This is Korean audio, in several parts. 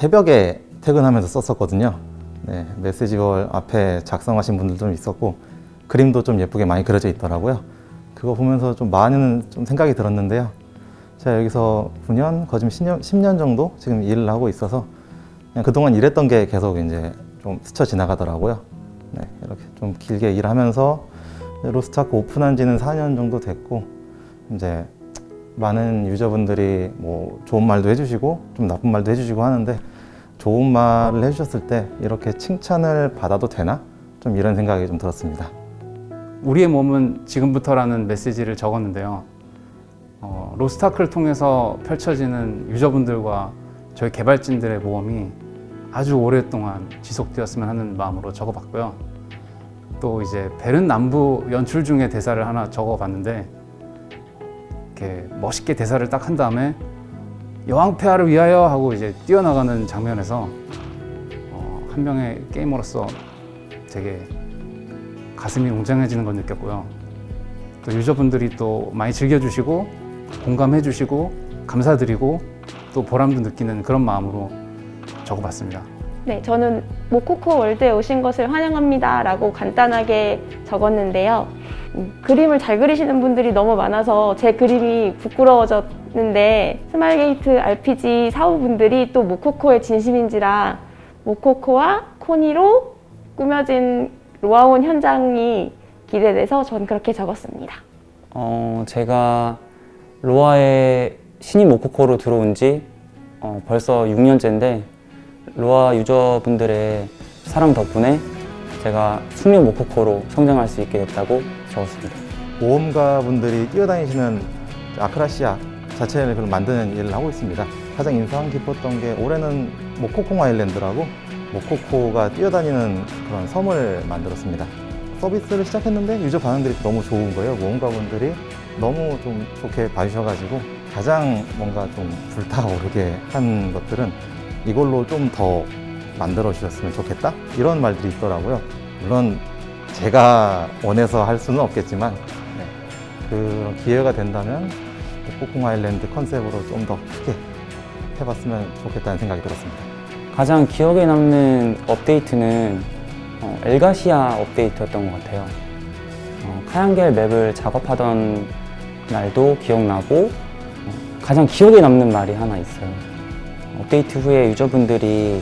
새벽에 퇴근하면서 썼었거든요. 네, 메시지볼 앞에 작성하신 분들도 좀 있었고 그림도 좀 예쁘게 많이 그려져 있더라고요. 그거 보면서 좀 많은 좀 생각이 들었는데요. 제가 여기서 9년, 거진 10년, 10년 정도 지금 일을 하고 있어서 그냥 그동안 일했던 게 계속 이제 좀 스쳐 지나가더라고요. 네, 이렇게 좀 길게 일하면서 로스트아크 오픈한 지는 4년 정도 됐고 이제 많은 유저분들이 뭐 좋은 말도 해주시고 좀 나쁜 말도 해주시고 하는데 좋은 말을 해주셨을 때 이렇게 칭찬을 받아도 되나? 좀 이런 생각이 좀 들었습니다. 우리의 몸은 지금부터라는 메시지를 적었는데요. 어, 로스타크를 통해서 펼쳐지는 유저분들과 저희 개발진들의 모험이 아주 오랫동안 지속되었으면 하는 마음으로 적어봤고요. 또 이제 베른 남부 연출 중에 대사를 하나 적어봤는데 이렇게 멋있게 대사를 딱 한 다음에 여왕 폐하를 위하여 하고 이제 뛰어나가는 장면에서 어, 한 명의 게이머로서 되게 가슴이 웅장해지는 걸 느꼈고요. 또 유저분들이 또 많이 즐겨주시고 공감해주시고 감사드리고 또 보람도 느끼는 그런 마음으로 적어봤습니다. 네, 저는 모코코 월드에 오신 것을 환영합니다 라고 간단하게 적었는데요. 음, 그림을 잘 그리시는 분들이 너무 많아서 제 그림이 부끄러워졌는데 스마일게이트 RPG 사우분들이 또 모코코에 진심인지라 모코코와 코니로 꾸며진 로아온 현장이 기대돼서 전 그렇게 적었습니다. 어, 제가 로아의 신인 모코코로 들어온 지 어, 벌써 6년째인데 로아 유저분들의 사랑 덕분에 제가 숙련 모코코로 성장할 수 있게 됐다고 적었습니다. 모험가 분들이 뛰어다니시는 아크라시아 자체를 만드는 일을 하고 있습니다. 가장 인상 깊었던 게 올해는 모코콩 아일랜드라고 모코코가 뛰어다니는 그런 섬을 만들었습니다. 서비스를 시작했는데 유저 반응들이 너무 좋은 거예요. 모험가 분들이 너무 좀 좋게 봐주셔가지고 가장 뭔가 좀 불타오르게 한 것들은 이걸로 좀 더 만들어 주셨으면 좋겠다 이런 말들이 있더라고요. 물론 제가 원해서 할 수는 없겠지만 네, 그런 기회가 된다면 폭풍 아일랜드 컨셉으로 좀 더 크게 해봤으면 좋겠다는 생각이 들었습니다. 가장 기억에 남는 업데이트는 어, 엘가시아 업데이트였던 것 같아요. 어, 카양겔 맵을 작업하던 날도 기억나고 어, 가장 기억에 남는 말이 하나 있어요. 업데이트 후에 유저분들이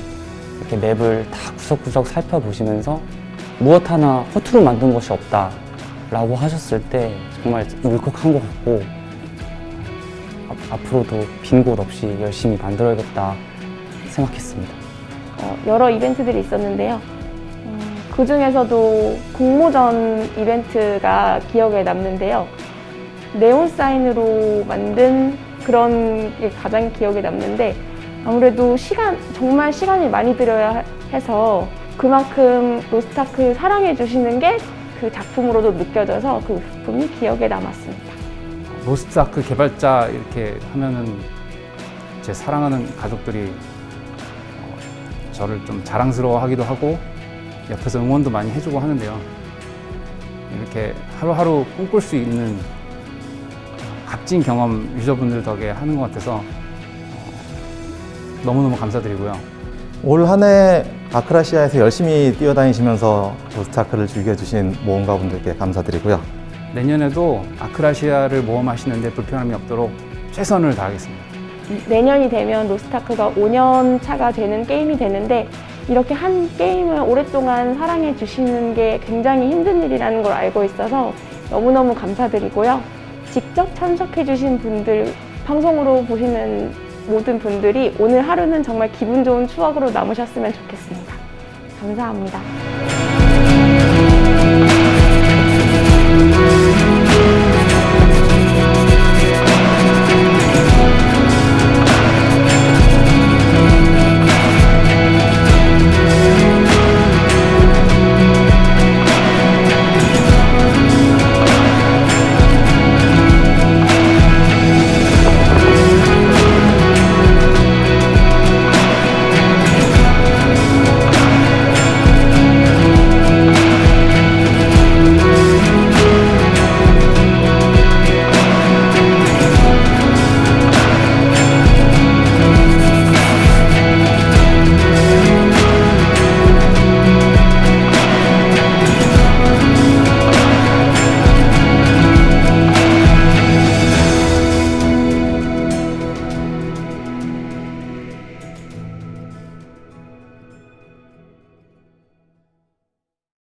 이렇게 맵을 다 구석구석 살펴보시면서 무엇 하나 허투루 만든 것이 없다 라고 하셨을 때 정말 울컥한 것 같고 앞- 앞으로도 빈 곳 없이 열심히 만들어야겠다 생각했습니다. 어, 여러 이벤트들이 있었는데요. 그 중에서도 공모전 이벤트가 기억에 남는데요. 네온 사인으로 만든 그런 게 가장 기억에 남는데 아무래도 시간 정말 시간이 많이 들여야 해서 그만큼 로스타크 사랑해 주시는 게 그 작품으로도 느껴져서 그 작품이 기억에 남았습니다. 로스트아크 개발자 이렇게 하면은 제 사랑하는 가족들이 어, 저를 좀 자랑스러워하기도 하고 옆에서 응원도 많이 해주고 하는데요. 이렇게 하루하루 꿈꿀 수 있는 값진 경험 유저분들 덕에 하는 것 같아서 어, 너무너무 감사드리고요. 올 한 해 아크라시아에서 열심히 뛰어다니시면서 로스타크를 즐겨주신 모험가 분들께 감사드리고요. 내년에도 아크라시아를 모험하시는데 불편함이 없도록 최선을 다하겠습니다. 내년이 되면 로스타크가 5년 차가 되는 게임이 되는데 이렇게 한 게임을 오랫동안 사랑해 주시는 게 굉장히 힘든 일이라는 걸 알고 있어서 너무너무 감사드리고요. 직접 참석해 주신 분들, 방송으로 보시는 모든 분들이 오늘 하루는 정말 기분 좋은 추억으로 남으셨으면 좋겠습니다. 감사합니다.